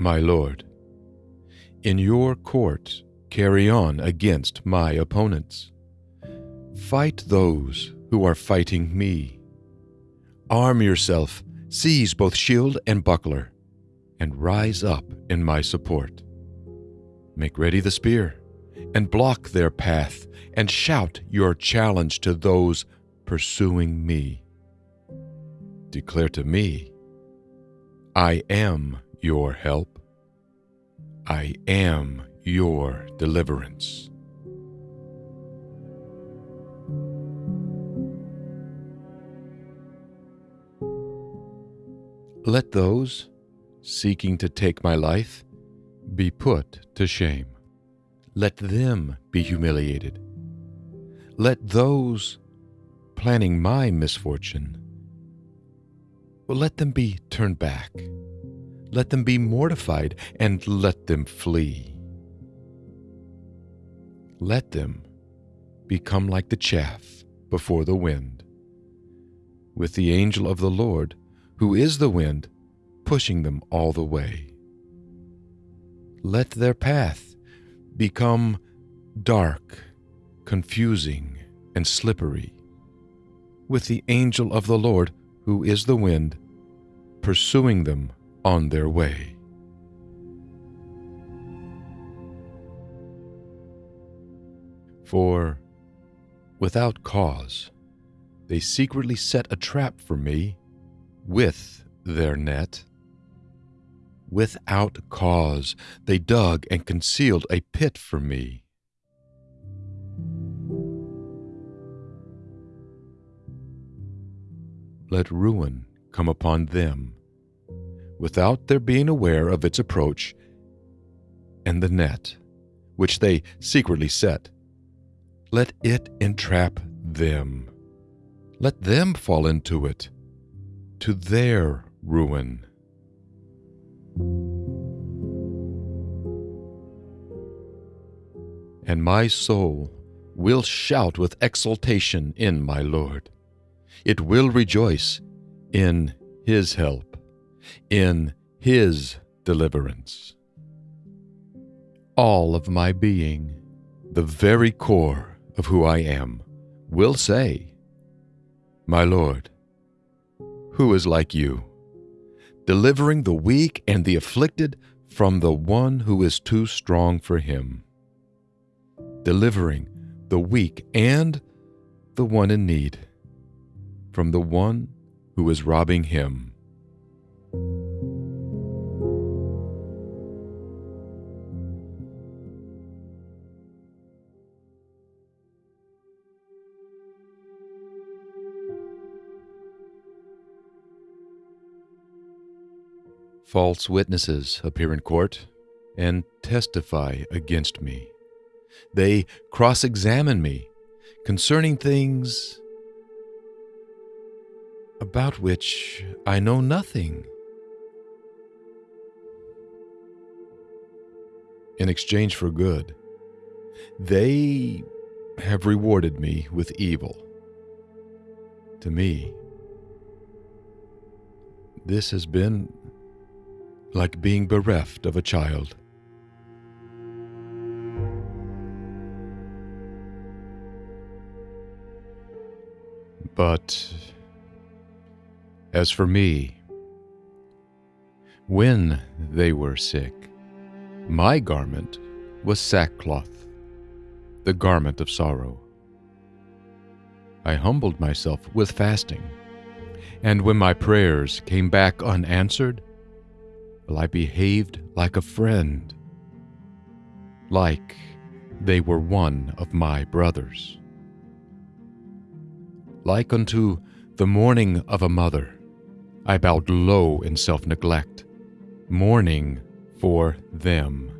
my Lord. In your court, carry on against my opponents. Fight those who are fighting me. Arm yourself, seize both shield and buckler, and rise up in my support. Make ready the spear, and block their path, and shout your challenge to those pursuing me. Declare to me, I am your help. I am your deliverance. Let those seeking to take my life be put to shame. Let them be humiliated. Let those planning my misfortune, well, let them be turned back. Let them be mortified and let them flee. Let them become like the chaff before the wind, with the angel of the Lord, who is the wind, pushing them all the way. Let their path become dark, confusing, and slippery, with the angel of the Lord, who is the wind, pursuing them on their way. For without cause, they secretly set a trap for me with their net. Without cause, they dug and concealed a pit for me. Let ruin come upon them, without their being aware of its approach, and the net, which they secretly set, let it entrap them. Let them fall into it, to their ruin. And my soul will shout with exultation in my Lord. It will rejoice in His help, in His deliverance. All of my being, the very core of who I am, will say, My Lord, who is like you, delivering the weak and the afflicted from the one who is too strong for him, delivering the weak and the one in need from the one who is robbing him. False witnesses appear in court and testify against me. They cross examine me concerning things about which I know nothing. In exchange for good, they have rewarded me with evil. To me, this has been like being bereft of a child. But as for me, when they were sick, my garment was sackcloth, the garment of sorrow. I humbled myself with fasting, and when my prayers came back unanswered, I behaved like a friend, like they were one of my brothers. Like unto the mourning of a mother, I bowed low in self neglect, mourning for them.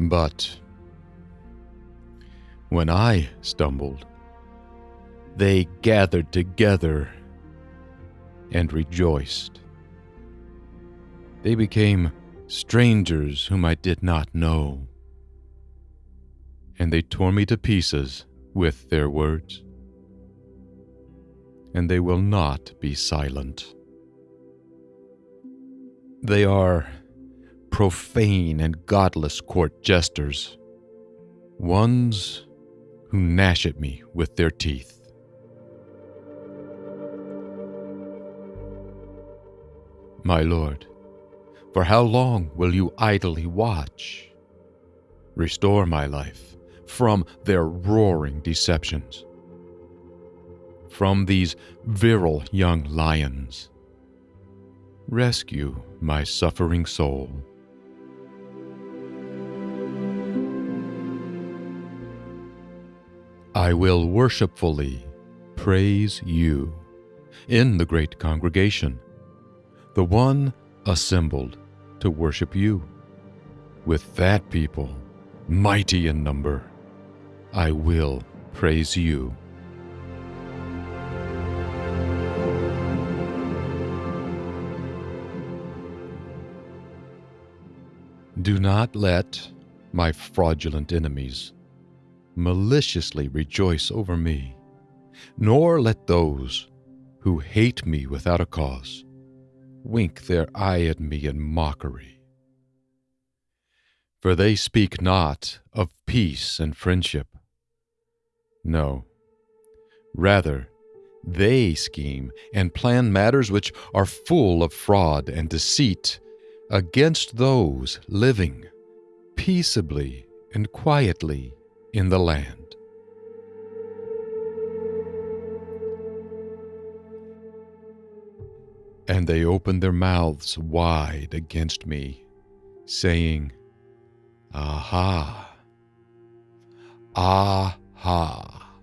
But when I stumbled, they gathered together and rejoiced. They became strangers whom I did not know, and they tore me to pieces with their words. and they will not be silent. They are profane and godless court jesters, ones who gnash at me with their teeth. My lord, for how long will you idly watch? Restore my life from their roaring deceptions, from these virile young lions. Rescue my suffering soul. I will worshipfully praise you in the great congregation, the one assembled to worship you. With that people, mighty in number, I will praise you. Do not let my fraudulent enemies maliciously rejoice over me, nor let those who hate me without a cause wink their eye at me in mockery. For they speak not of peace and friendship. No, rather, they scheme and plan matters which are full of fraud and deceit against those living peaceably and quietly in the land. And they opened their mouths wide against me, saying, Aha! Aha!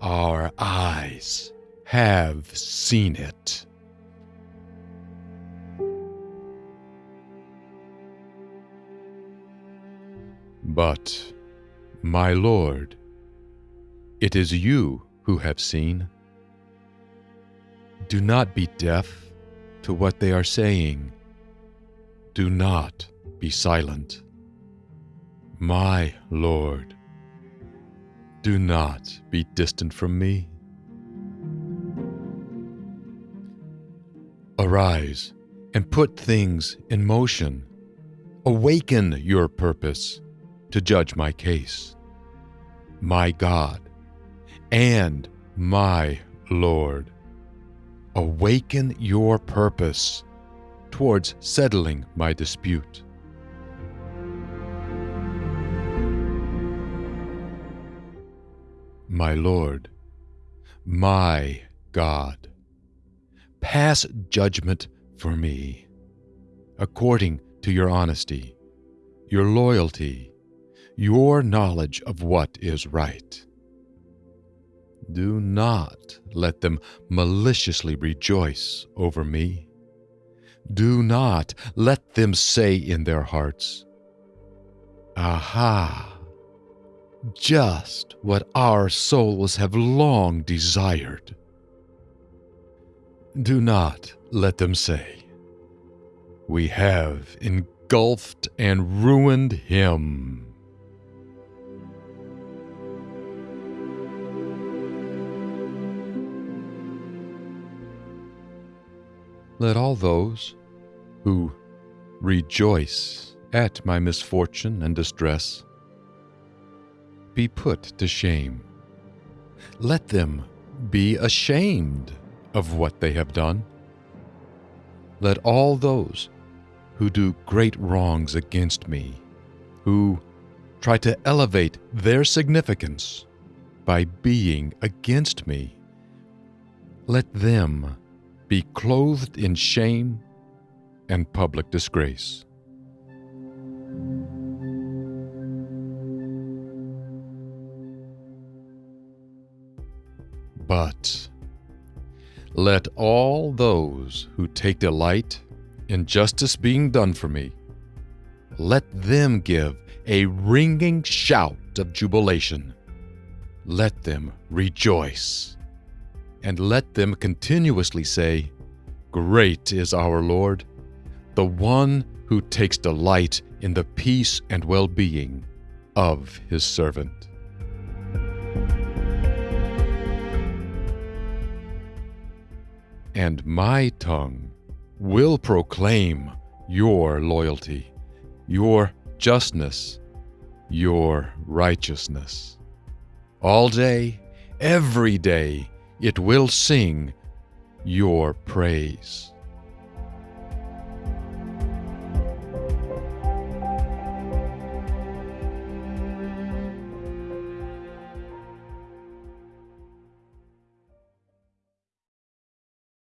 Our eyes have seen it. But, my Lord, it is you who have seen. Do not be deaf to what they are saying. Do not be silent. My Lord, do not be distant from me. Arise and put things in motion. Awaken your purpose to judge my case. My God and my Lord, awaken your purpose towards settling my dispute. My Lord, my God, pass judgment for me according to your honesty, your loyalty, your knowledge of what is right. Do not let them maliciously rejoice over me. Do not let them say in their hearts, Aha! Just what our souls have long desired. Do not let them say, We have engulfed and ruined him. Let all those who rejoice at my misfortune and distress be put to shame. Let them be ashamed of what they have done. Let all those who do great wrongs against me, who try to elevate their significance by being against me, let them be clothed in shame and public disgrace. But let all those who take delight in justice being done for me, let them give a ringing shout of jubilation. Let them rejoice and let them continuously say, Great is our Lord, the one who takes delight in the peace and well being of his servant. and my tongue will proclaim your loyalty, your justness, your righteousness. All day, every day, it will sing your praise.